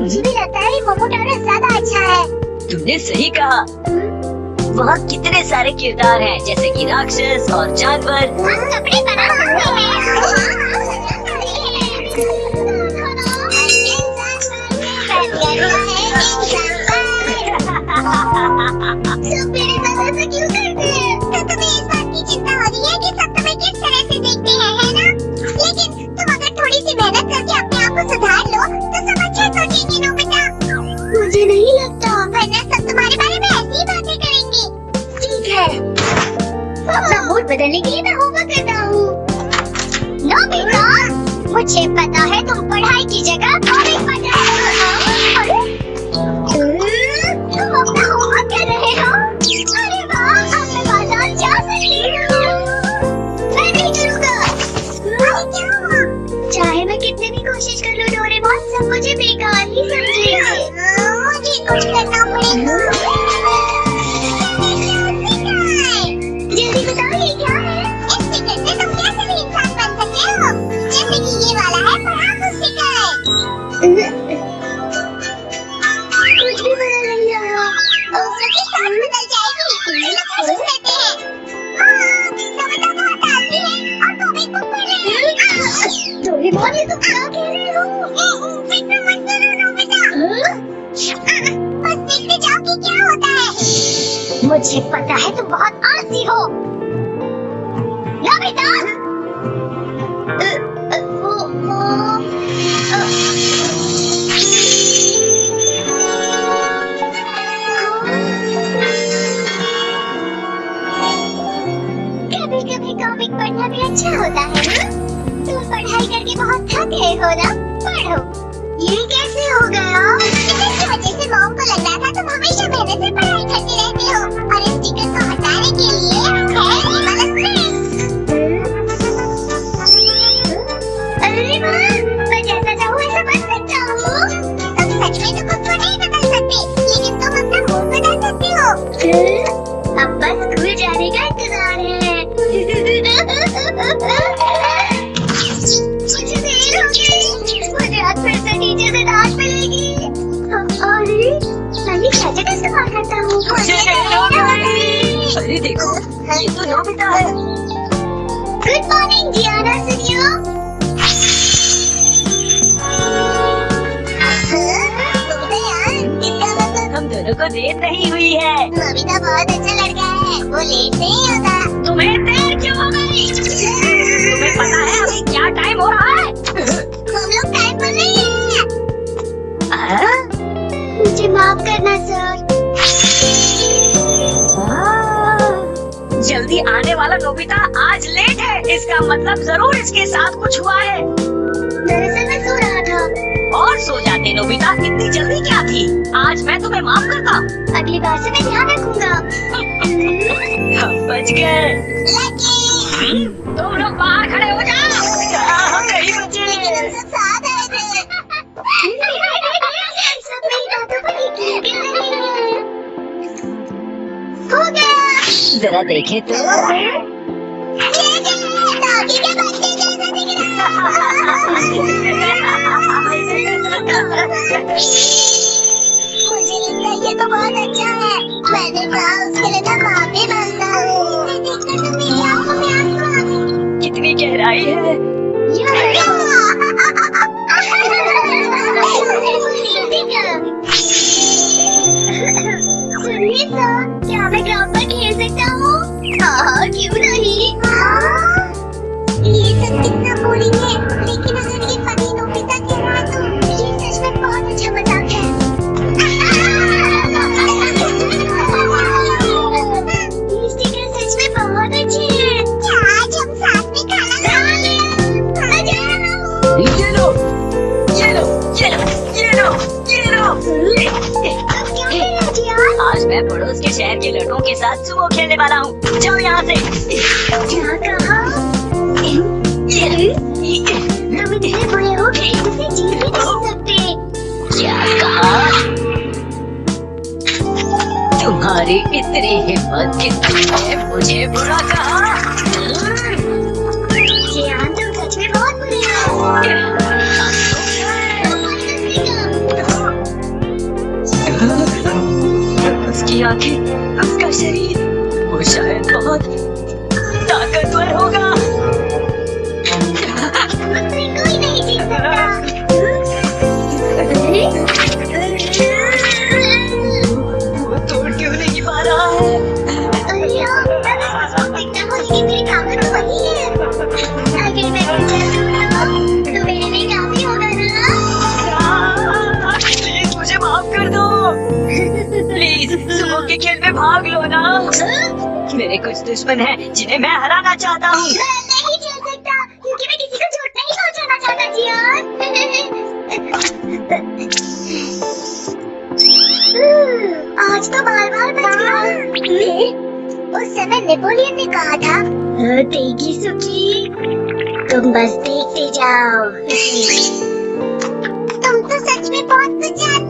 مجھے بھی لگتا ہے مومو ٹارو زیادہ اچھا ہے تم نے صحیح کہا وہاں کتنے سارے کردار ہیں جیسے کہ راکشس اور جانور ہم کپڑے بنا سکتے ہیں لیکن میں ہوم ورک کر ہوں۔ نو بیٹا، مجھے پتا ہے تم پڑھائی کی جگہ مجھے پتا ہے تم بہت آلسی ہو۔ نویتا کبھی کبھی کامک پڑھنا بھی اچھا ہوتا ہے تم پڑھائی کر کے بہت تھک گئے ہو نا؟ پڑھو۔ یہ کیسے ہو گیا؟ جیسے موم کو لگ رہا تھا تم ہمیشہ محنت سے پڑھائی کرتی رہتی ہو اور اس اسٹیکر کو ہٹانے کے لیے یہ دیکھو یہ تو نوبیتا ہے گڈ مارننگ جیانا سنیو کو ریت نہیں ہوئی ہے نوبیتا بہت اچھا لڑکا ہے وہ لیٹ نہیں ہوتا تمہیں دیر کیوں ہوگا اس کا مطلب ضرور اس کے ساتھ کچھ ہوا ہے۔ دراصل میں سو رہا تھا۔ اور سو جاتے نوبیتا کتنی جلدی کیا تھی؟ آج میں تمہیں معاف کرتا ہوں۔ اگلی بار سے میں دھیان رکھوں گا۔ بچ گئے۔ تم لوگ باہر کھڑے ہو جاؤ۔ ذرا دیکھیں تو۔ مجھے تو بہت اچھا ہے میں نے کتنی گہرائی ہے کیا میں پر کھیل سکتا ہوں کیوں نہ کتنا لیکن بہت اچھا مذاق ہے بہت اچھی ہے آج ہم ساتھ میں آج میں پڑوس کے شہر کے لڑکوں کے ساتھ صبح کھیلنے والا ہوں جاؤ یہاں سے کیا کہا تمہاری اتنی ہمت کتنی ہے مجھے برا کہا۔ اس کی آنکھیں اس کا شریر وہ شاید بہت میرے کچھ دشمن ہیں جنہیں میں ہرانا چاہتا ہوں۔ میں نہیں جھیل سکتا، کیونکہ میں کسی کو چھوٹ نہیں پہنچانا چاہتا ہاں۔ جیان آج تو بار بار بچ گیا اس سمے نیپولین نے کہا تھا ہاں، تیگی سکی، تم بس دیکھتے جاؤ۔ تم تو سچ میں بہت کچھ جانتے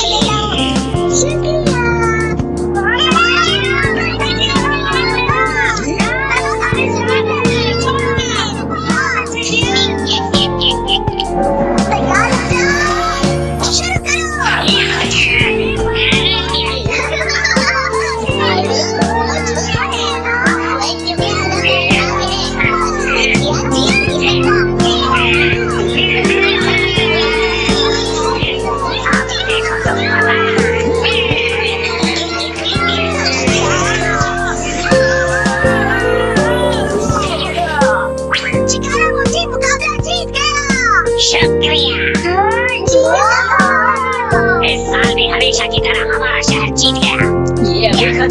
really?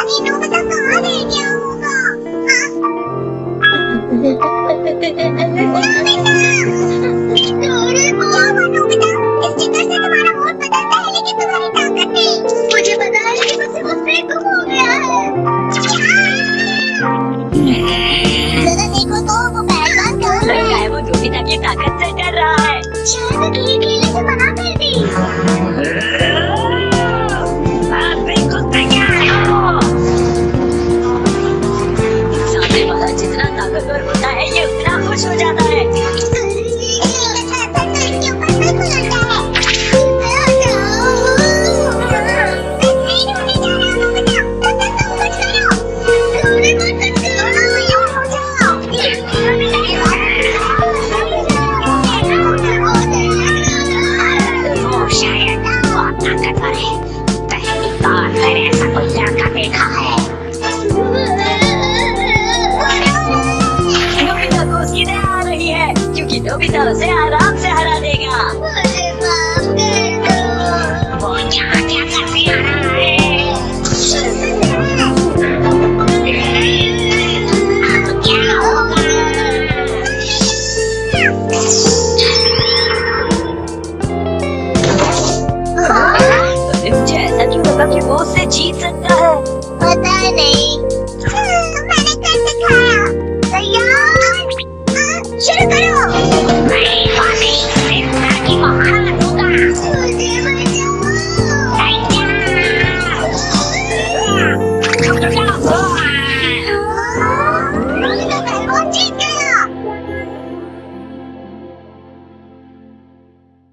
Yeah, but no, but that's the hell you get to worry about, that's me! بدور یہ اتنا خوش ہو جاتا